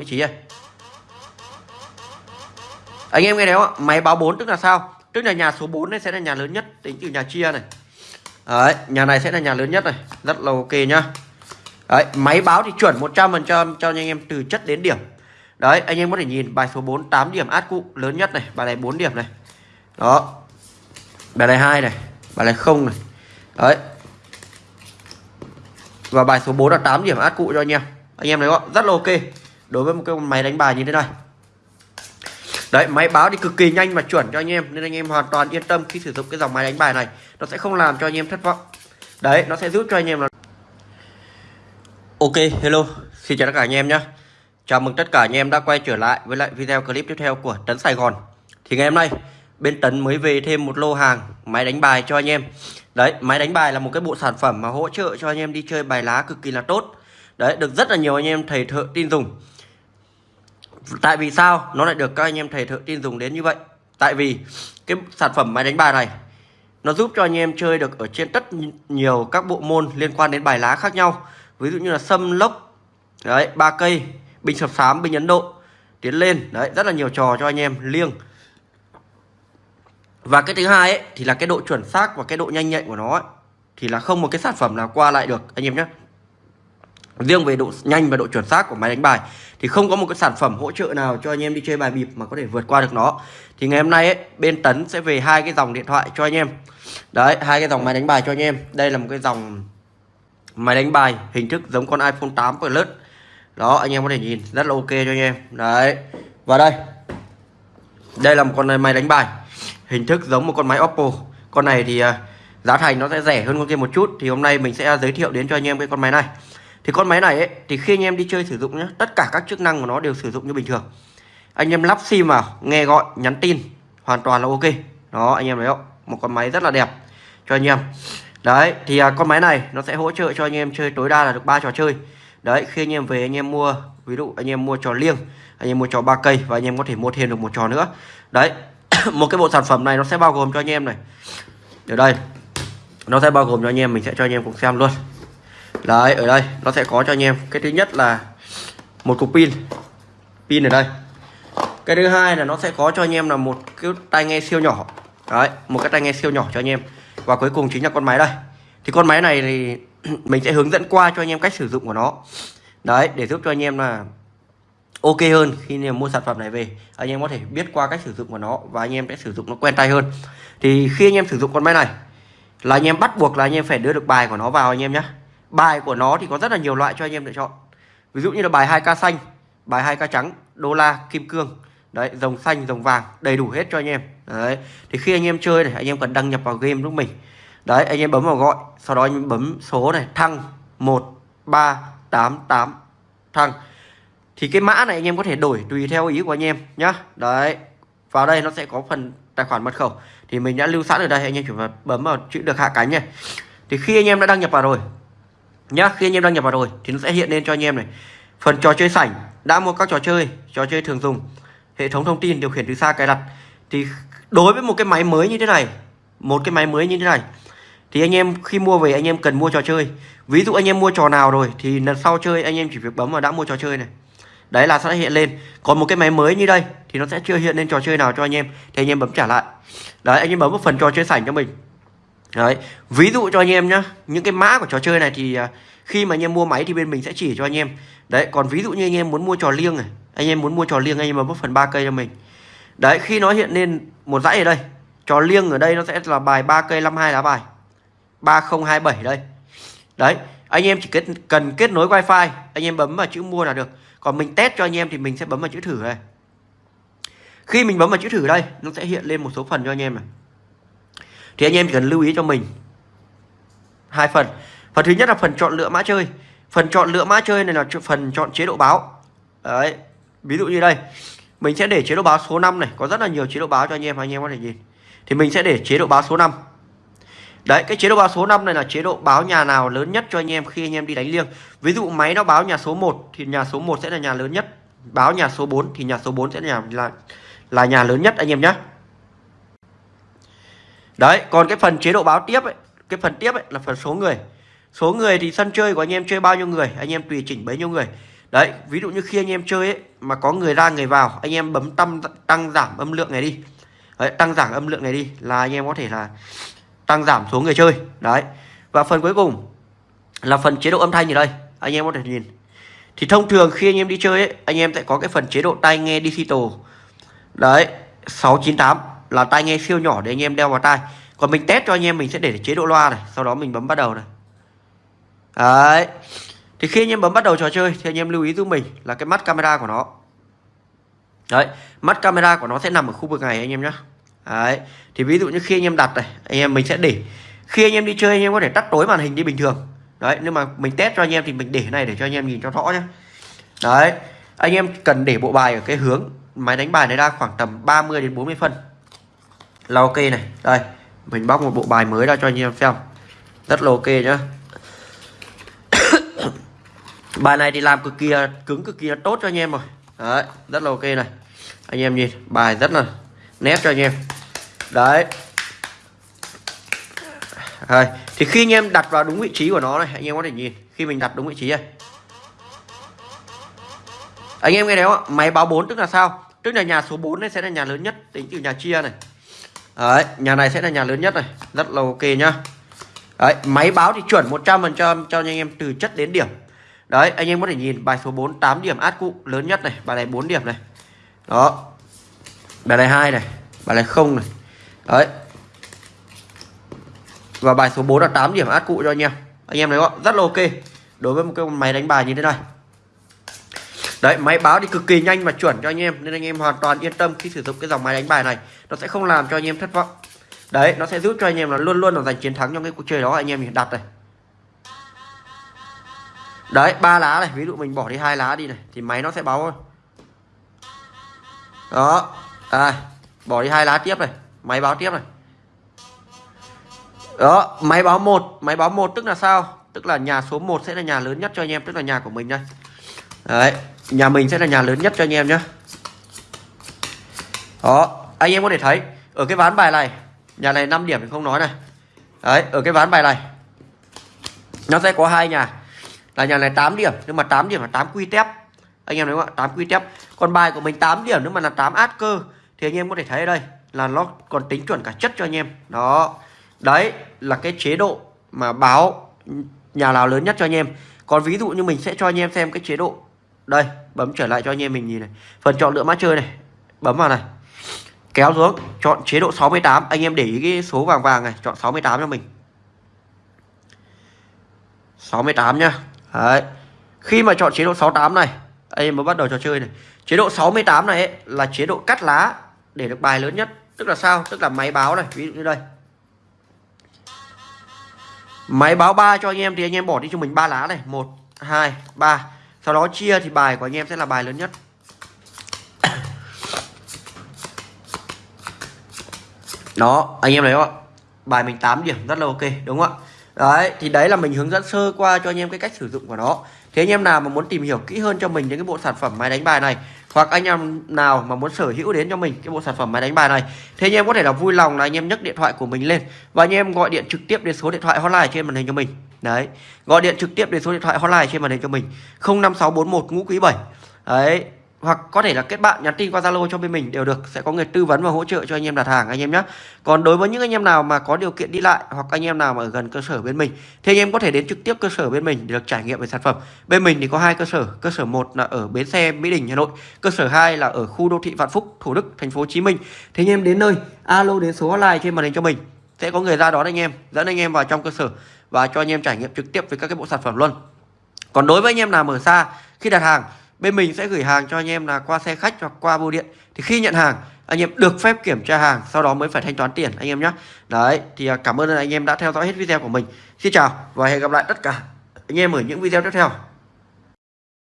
vị trí này. Anh em nghe đấy không ạ? Máy báo 4 tức là sao? Tức là nhà số 4 này sẽ là nhà lớn nhất, tính từ nhà chia này. Đấy, nhà này sẽ là nhà lớn nhất này. Rất là ok nhá. Đấy, máy báo thì chuẩn 100% cho anh em từ chất đến điểm. Đấy, anh em có thể nhìn bài số 4 8 điểm át cụ lớn nhất này, bài này 4 điểm này. Đó. Bài này hai này, bài này không này. Đấy. Và bài số 4 là 8 điểm át cụ cho anh em. Anh em thấy không rất là ok đối với một cái máy đánh bài như thế này. Đấy, máy báo thì cực kỳ nhanh và chuẩn cho anh em, Nên anh em hoàn toàn yên tâm khi sử dụng cái dòng máy đánh bài này. Nó sẽ không làm cho anh em thất vọng. Đấy, nó sẽ giúp cho anh em là Ok, hello. Xin chào tất cả anh em nhé. Chào mừng tất cả anh em đã quay trở lại với lại video clip tiếp theo của Tấn Sài Gòn. Thì ngày hôm nay, bên Tấn mới về thêm một lô hàng máy đánh bài cho anh em. Đấy, máy đánh bài là một cái bộ sản phẩm mà hỗ trợ cho anh em đi chơi bài lá cực kỳ là tốt. Đấy, được rất là nhiều anh em thầy thợ tin dùng. Tại vì sao nó lại được các anh em thầy thợ tin dùng đến như vậy? Tại vì cái sản phẩm máy đánh bài này Nó giúp cho anh em chơi được ở trên tất nhiều các bộ môn liên quan đến bài lá khác nhau. Ví dụ như là sâm lốc Đấy, ba cây, bình sập sám, bình Ấn Độ Tiến lên, đấy, rất là nhiều trò cho anh em liêng. Và cái thứ hai ấy, thì là cái độ chuẩn xác và cái độ nhanh nhạy của nó ấy, Thì là không một cái sản phẩm nào qua lại được anh em nhé Riêng về độ nhanh và độ chuẩn xác của máy đánh bài thì không có một cái sản phẩm hỗ trợ nào cho anh em đi chơi bài bịp mà có thể vượt qua được nó. Thì ngày hôm nay ấy, bên Tấn sẽ về hai cái dòng điện thoại cho anh em. Đấy, hai cái dòng máy đánh bài cho anh em. Đây là một cái dòng máy đánh bài hình thức giống con iPhone 8 Plus. Đó, anh em có thể nhìn rất là ok cho anh em. Đấy. Và đây. Đây là một con máy đánh bài hình thức giống một con máy Oppo. Con này thì à, giá thành nó sẽ rẻ hơn con kia một chút thì hôm nay mình sẽ giới thiệu đến cho anh em cái con máy này thì con máy này ấy, thì khi anh em đi chơi sử dụng nhé tất cả các chức năng của nó đều sử dụng như bình thường anh em lắp sim vào nghe gọi nhắn tin hoàn toàn là ok đó anh em thấy không một con máy rất là đẹp cho anh em đấy thì à, con máy này nó sẽ hỗ trợ cho anh em chơi tối đa là được ba trò chơi đấy khi anh em về anh em mua ví dụ anh em mua trò liêng anh em mua trò ba cây và anh em có thể mua thêm được một trò nữa đấy một cái bộ sản phẩm này nó sẽ bao gồm cho anh em này ở đây nó sẽ bao gồm cho anh em mình sẽ cho anh em cùng xem luôn đấy, ở đây, nó sẽ có cho anh em. Cái thứ nhất là một cục pin. Pin ở đây. Cái thứ hai là nó sẽ có cho anh em là một cái tai nghe siêu nhỏ. Đấy, một cái tai nghe siêu nhỏ cho anh em. Và cuối cùng chính là con máy đây. Thì con máy này thì mình sẽ hướng dẫn qua cho anh em cách sử dụng của nó. Đấy, để giúp cho anh em là ok hơn khi anh em mua sản phẩm này về. Anh em có thể biết qua cách sử dụng của nó và anh em sẽ sử dụng nó quen tay hơn. Thì khi anh em sử dụng con máy này, là anh em bắt buộc là anh em phải đưa được bài của nó vào anh em nhé Bài của nó thì có rất là nhiều loại cho anh em lựa chọn. Ví dụ như là bài 2K xanh Bài 2K trắng, đô la, kim cương. Đấy, dòng xanh, dòng vàng Đầy đủ hết cho anh em. Đấy, thì khi anh em chơi này Anh em cần đăng nhập vào game lúc mình. Đấy, anh em bấm vào gọi Sau đó anh em bấm số này Thăng 1388 Thăng. Thì cái mã này anh em có thể đổi tùy theo ý của anh em nhá. Đấy Vào đây nó sẽ có phần tài khoản mật khẩu. Thì mình đã lưu sẵn ở đây Anh em chỉ phải bấm vào chữ được hạ cánh này. Thì khi anh em đã đăng nhập vào rồi nhá, khi anh em đăng nhập vào rồi thì nó sẽ hiện lên cho anh em này. Phần trò chơi sảnh, đã mua các trò chơi trò chơi thường dùng, hệ thống thông tin điều khiển từ xa cài đặt. Thì đối với một cái máy mới như thế này, một cái máy mới như thế này, thì anh em khi mua về anh em cần mua trò chơi. Ví dụ anh em mua trò nào rồi thì lần sau chơi anh em chỉ việc bấm vào đã mua trò chơi này. Đấy là sẽ hiện lên. Còn một cái máy mới như đây thì nó sẽ chưa hiện lên trò chơi nào cho anh em, thì anh em bấm trả lại. Đấy, anh em bấm một phần trò chơi sảnh cho mình. Đấy, ví dụ cho anh em nhá, những cái mã của trò chơi này thì à, khi mà anh em mua máy thì bên mình sẽ chỉ cho anh em. Đấy, còn ví dụ như anh em muốn mua trò liêng này, anh em muốn mua trò liêng anh em bấm phần 3 cây cho mình. Đấy, khi nó hiện lên một dãy ở đây, trò liêng ở đây nó sẽ là bài 3 cây 52 lá bài. 3027 đây. Đấy, anh em chỉ kết, cần kết nối wifi, anh em bấm vào chữ mua là được. Còn mình test cho anh em thì mình sẽ bấm vào chữ thử này. Khi mình bấm vào chữ thử đây, nó sẽ hiện lên một số phần cho anh em này thì anh em chỉ cần lưu ý cho mình. Hai phần. Phần thứ nhất là phần chọn lựa mã chơi. Phần chọn lựa mã chơi này là phần chọn chế độ báo. Đấy. Ví dụ như đây. Mình sẽ để chế độ báo số 5 này. Có rất là nhiều chế độ báo cho anh em anh em có thể nhìn. Thì mình sẽ để chế độ báo số 5 Đấy, cái chế độ báo số 5 này là chế độ báo nhà nào lớn nhất cho anh em khi anh em đi đánh liêng. Ví dụ máy nó báo nhà số 1 thì nhà số 1 sẽ là nhà lớn nhất. Báo nhà số 4 thì nhà số 4 sẽ là nhà là, là nhà lớn nhất anh em nhé. Đấy, còn cái phần chế độ báo tiếp ấy, cái phần tiếp ấy là phần số người. Số người thì sân chơi của anh em chơi bao nhiêu người, anh em tùy chỉnh bấy nhiêu người. đấy ví dụ như khi anh em chơi ấy mà có người ra người vào anh em bấm tăng tăng giảm âm lượng này đi. Đấy, tăng giảm âm lượng này đi là anh em có thể là tăng giảm số người chơi. Đấy và phần cuối cùng là phần chế độ âm thanh ở đây anh em có thể nhìn. Thì thông thường khi anh em đi chơi ấy anh em sẽ có cái phần chế độ tai nghe digital. Đấy 698 là tai nghe siêu nhỏ để anh em đeo vào tai còn mình test cho anh em mình sẽ để chế độ loa này sau đó mình bấm bắt đầu này đấy thì khi anh em bấm bắt đầu trò chơi thì anh em lưu ý giúp mình là cái mắt camera của nó đấy mắt camera của nó sẽ nằm ở khu vực này anh em nhé đấy thì ví dụ như khi anh em đặt này anh em mình sẽ để khi anh em đi chơi anh em có thể tắt tối màn hình đi bình thường đấy nhưng mà mình test cho anh em thì mình để này để cho anh em nhìn cho rõ nhé đấy anh em cần để bộ bài ở cái hướng máy đánh bài này ra khoảng tầm 30 đến 40 phân là ok này. Đây, mình bóc một bộ bài mới ra cho anh em xem. Rất là ok nhá. Bài này thì làm cực kỳ, cứng cực kỳ tốt cho anh em rồi. Đấy, rất là ok này. Anh em nhìn, bài rất là nét cho anh em. Đấy. Rồi thì khi anh em đặt vào đúng vị trí của nó này, anh em có thể nhìn, khi mình đặt đúng vị trí này. Anh em nghe thấy không máy báo 4 tức là sao? Tức là nhà số 4 này sẽ là nhà lớn nhất, tính từ nhà chia này đấy, nhà này sẽ là nhà lớn nhất này, rất là ok nhá. Đấy, máy báo thì chuẩn 100% cho anh em từ chất đến điểm. Đấy, anh em có thể nhìn bài số 4 8 điểm át cụ lớn nhất này, bài này 4 điểm này. Đó. Bài này 2 này, bài này 0 này. Đấy. Và bài số 4 là 8 điểm át cụ cho anh em. Anh em thấy không rất là ok. Đối với một cái máy đánh bài như thế này đấy máy báo thì cực kỳ nhanh và chuẩn cho anh em nên anh em hoàn toàn yên tâm khi sử dụng cái dòng máy đánh bài này. Nó sẽ không làm cho anh em thất vọng. Đấy nó sẽ giúp cho anh em là luôn luôn là giành chiến thắng trong cái cuộc chơi đó. Anh em mình đặt này. Đấy ba lá này ví dụ mình bỏ đi hai lá đi này thì máy nó sẽ báo thôi. Đó à, bỏ đi hai lá tiếp này máy báo tiếp này. Đó máy báo một máy báo một tức là sao? Tức là nhà số 1 sẽ là nhà lớn nhất cho anh em tức là nhà của mình đây đấy, nhà mình sẽ là nhà lớn nhất cho anh em nhé đó, anh em có thể thấy, ở cái ván bài này, nhà này 5 điểm thì không nói này. Đấy, ở cái ván bài này, nó sẽ có hai nhà. Là nhà này 8 điểm, nhưng mà 8 điểm là 8 quy tép. Anh em thấy không ạ? 8 quy tép. Còn bài của mình 8 điểm, nhưng mà là 8 át cơ. Thì anh em có thể thấy ở đây, là nó còn tính chuẩn cả chất cho anh em. Đó. Đấy, là cái chế độ mà báo nhà nào lớn nhất cho anh em. Còn ví dụ như mình sẽ cho anh em xem cái chế độ đây bấm trở lại cho anh em mình nhìn này. Phần chọn lựa mã chơi này. Bấm vào này. Kéo xuống chọn chế độ 68 anh em để ý cái số vàng vàng này chọn 68 cho mình. 68 nhá. Đấy. khi mà chọn chế độ 68 này anh em mới bắt đầu trò chơi này. Chế độ 68 này ấy, là chế độ cắt lá để được bài lớn nhất. Tức là sao? Tức là máy báo này ví dụ như đây. Máy báo 3 cho anh em thì anh em bỏ đi cho mình ba lá này. 1 2 3 sau đó chia thì bài của anh em sẽ là bài lớn nhất. Đó, anh em thấy không ạ? Bài mình 8 điểm, rất là ok, đúng không ạ? Đấy, thì đấy là mình hướng dẫn sơ qua cho anh em cái cách sử dụng của nó. Thế anh em nào mà muốn tìm hiểu kỹ hơn cho mình những cái bộ sản phẩm máy đánh bài này hoặc anh em nào mà muốn sở hữu đến cho mình cái bộ sản phẩm máy đánh bài này, thì anh em có thể là vui lòng là anh em nhấc điện thoại của mình lên và anh em gọi điện trực tiếp đến số điện thoại hotline trên màn hình cho mình. Đấy, gọi điện trực tiếp đến số điện thoại hotline trên màn hình cho mình. 05641 ngũ quý 7 đấy hoặc có thể là kết bạn, nhắn tin qua Zalo cho bên mình đều được. Sẽ có người tư vấn và hỗ trợ cho anh em đặt hàng, anh em nhé còn đối với những anh em nào mà có điều kiện đi lại hoặc anh em nào mà ở gần cơ sở bên mình, thì anh em có thể đến trực tiếp cơ sở bên mình để được trải nghiệm về sản phẩm. Bên mình thì có hai cơ sở. Cơ sở một là ở bến xe, Mỹ Đình, Hà Nội. Cơ sở 2 là ở khu đô thị Vạn Phúc, Thủ Đức, thành phố Hồ Chí Minh. Thì anh em đến nơi, alo đến số hotline trên màn hình cho mình. Sẽ có người ra đón anh em, dẫn anh em vào trong cơ sở và cho anh em trải nghiệm trực tiếp với các cái bộ sản phẩm luôn. Còn đối với anh em nào ở xa khi đặt hàng bên mình sẽ gửi hàng cho anh em là qua xe khách hoặc qua bưu điện. Thì khi nhận hàng, anh em được phép kiểm tra hàng, sau đó mới phải thanh toán tiền, anh em nhé. Đấy, thì à, cảm ơn anh em đã theo dõi hết video của mình. Xin chào và hẹn gặp lại tất cả anh em ở những video tiếp theo.